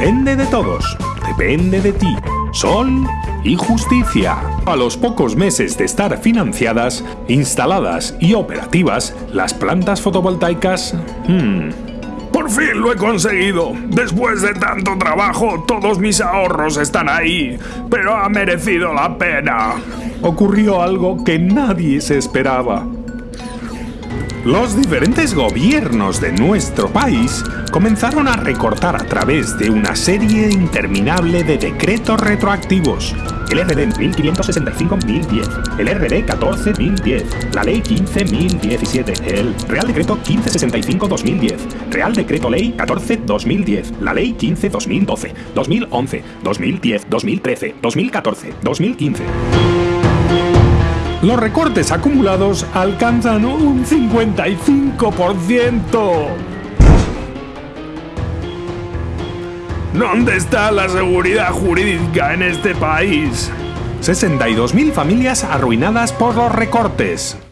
depende de todos, depende de ti. Sol y justicia. A los pocos meses de estar financiadas, instaladas y operativas, las plantas fotovoltaicas... hmm, Por fin lo he conseguido. Después de tanto trabajo, todos mis ahorros están ahí. Pero ha merecido la pena. ocurrió algo que nadie se esperaba. Los diferentes gobiernos de nuestro país comenzaron a recortar a través de una serie interminable de decretos retroactivos. El RD 1565-1010, el RD 14-1010, la Ley 15-1017, el Real Decreto 1565-2010, Real Decreto Ley 14-2010, la Ley 15-2012, 2011, 2010, 2013, 2014, 2015. Los recortes acumulados alcanzan un 55%. ¿Dónde está la seguridad jurídica en este país? 62.000 familias arruinadas por los recortes.